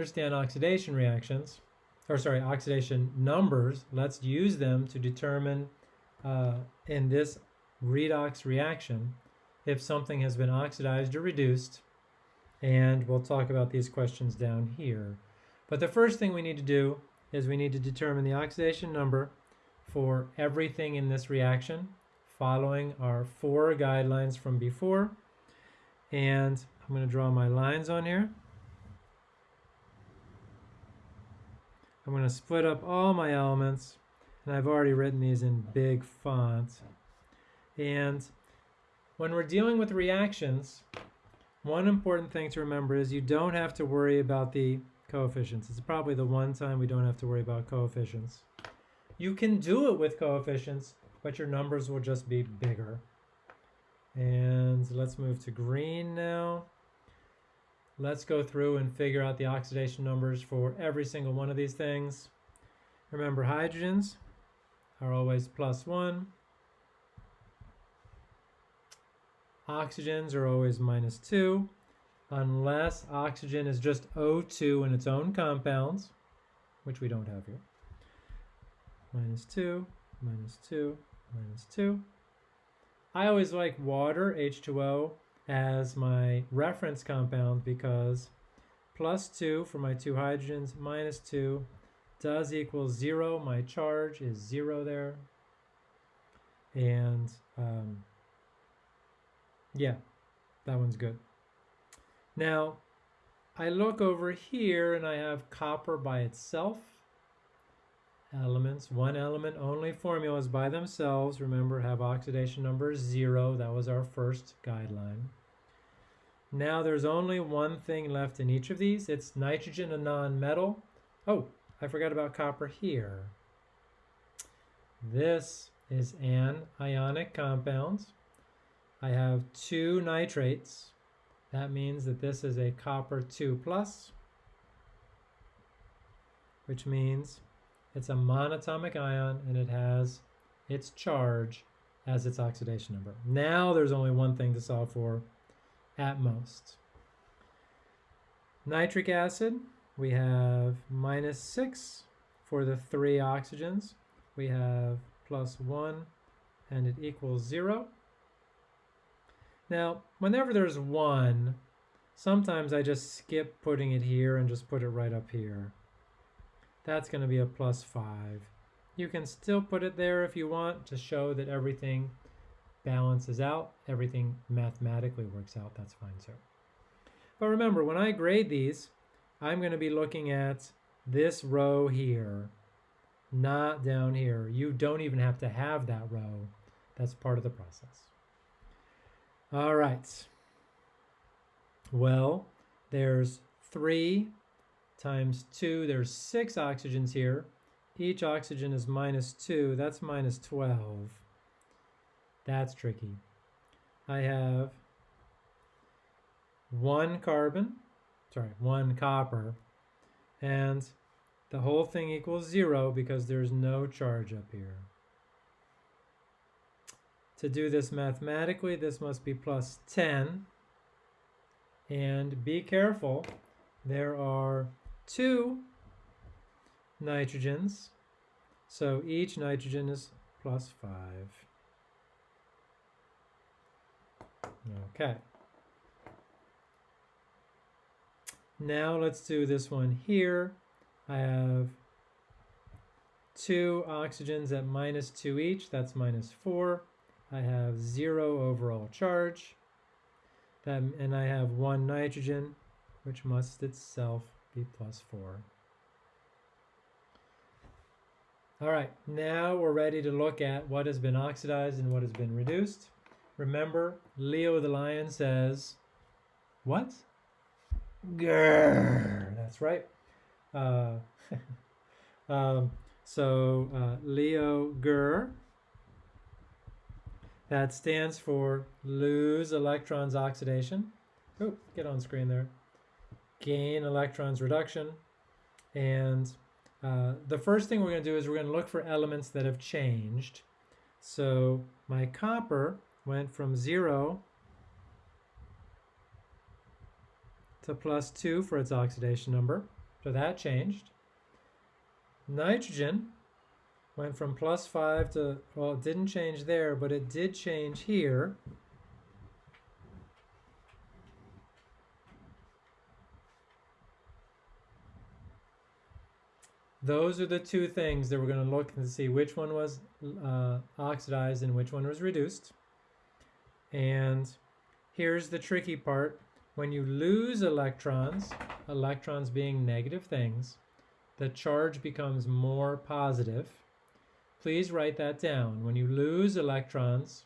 understand oxidation reactions, or sorry, oxidation numbers, let's use them to determine uh, in this redox reaction if something has been oxidized or reduced. And we'll talk about these questions down here. But the first thing we need to do is we need to determine the oxidation number for everything in this reaction following our four guidelines from before. And I'm going to draw my lines on here. I'm going to split up all my elements, and I've already written these in big font. And when we're dealing with reactions, one important thing to remember is you don't have to worry about the coefficients. It's probably the one time we don't have to worry about coefficients. You can do it with coefficients, but your numbers will just be bigger. And let's move to green now. Let's go through and figure out the oxidation numbers for every single one of these things. Remember, hydrogens are always plus one. Oxygens are always minus two, unless oxygen is just O2 in its own compounds, which we don't have here. Minus two, minus two, minus two. I always like water, H2O, as my reference compound because plus 2 for my two hydrogens minus 2 does equal 0. My charge is 0 there. And um, yeah, that one's good. Now, I look over here and I have copper by itself. Elements, one element only formulas by themselves, remember, have oxidation number 0. That was our first guideline. Now there's only one thing left in each of these. It's nitrogen, a non-metal. Oh, I forgot about copper here. This is an ionic compound. I have two nitrates. That means that this is a copper 2 plus, which means it's a monatomic ion and it has its charge as its oxidation number. Now there's only one thing to solve for, at most. Nitric acid, we have minus 6 for the three oxygens. We have plus 1 and it equals 0. Now, whenever there's 1, sometimes I just skip putting it here and just put it right up here. That's going to be a plus 5. You can still put it there if you want to show that everything balances out, everything mathematically works out, that's fine sir. But remember, when I grade these, I'm going to be looking at this row here, not down here. You don't even have to have that row. That's part of the process. All right. Well, there's 3 times 2. There's 6 oxygens here. Each oxygen is minus 2. That's minus 12. That's tricky. I have one carbon, sorry, one copper, and the whole thing equals zero because there's no charge up here. To do this mathematically, this must be plus 10. And be careful, there are two nitrogens, so each nitrogen is plus 5. Okay. Now let's do this one here. I have two oxygens at minus 2 each, that's minus 4. I have 0 overall charge. That, and I have one nitrogen, which must itself be plus 4. All right, now we're ready to look at what has been oxidized and what has been reduced. Remember, Leo the lion says, what? Grrr. That's right. Uh, um, so uh, Leo Gur, that stands for lose electrons oxidation. Oh, get on screen there. Gain electrons reduction. And uh, the first thing we're going to do is we're going to look for elements that have changed. So my copper went from 0 to plus 2 for its oxidation number. So that changed. Nitrogen went from plus 5 to, well, it didn't change there, but it did change here. Those are the two things that we're going to look and see which one was uh, oxidized and which one was reduced. And here's the tricky part. When you lose electrons, electrons being negative things, the charge becomes more positive. Please write that down. When you lose electrons,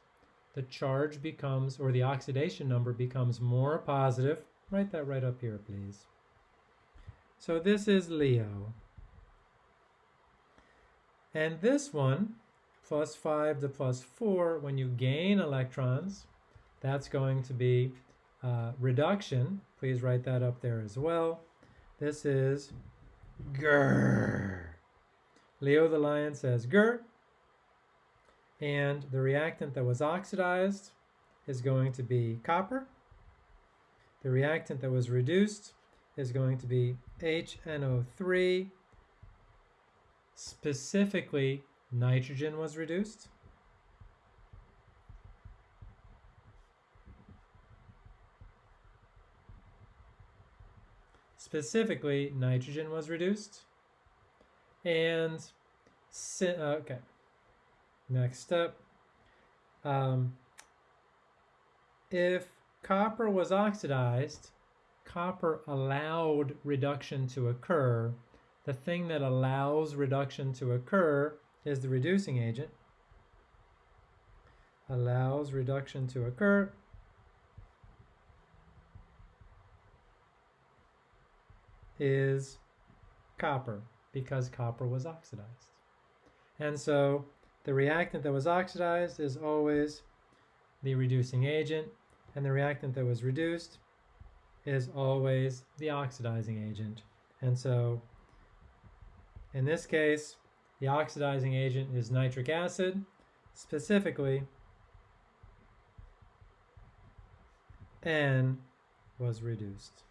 the charge becomes, or the oxidation number becomes more positive. Write that right up here, please. So this is Leo. And this one, plus 5 to plus 4, when you gain electrons, that's going to be uh, reduction. Please write that up there as well. This is grrr. Leo the lion says grrr. And the reactant that was oxidized is going to be copper. The reactant that was reduced is going to be HNO3 Specifically, nitrogen was reduced. Specifically, nitrogen was reduced. And, uh, okay, next step. Um, if copper was oxidized, copper allowed reduction to occur the thing that allows reduction to occur is the reducing agent. Allows reduction to occur. Is copper because copper was oxidized. And so the reactant that was oxidized is always the reducing agent and the reactant that was reduced is always the oxidizing agent. And so in this case, the oxidizing agent is nitric acid, specifically N was reduced.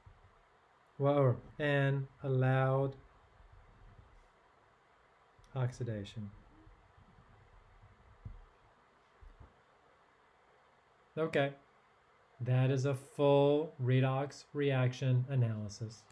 Well, N allowed oxidation. Okay, that is a full redox reaction analysis.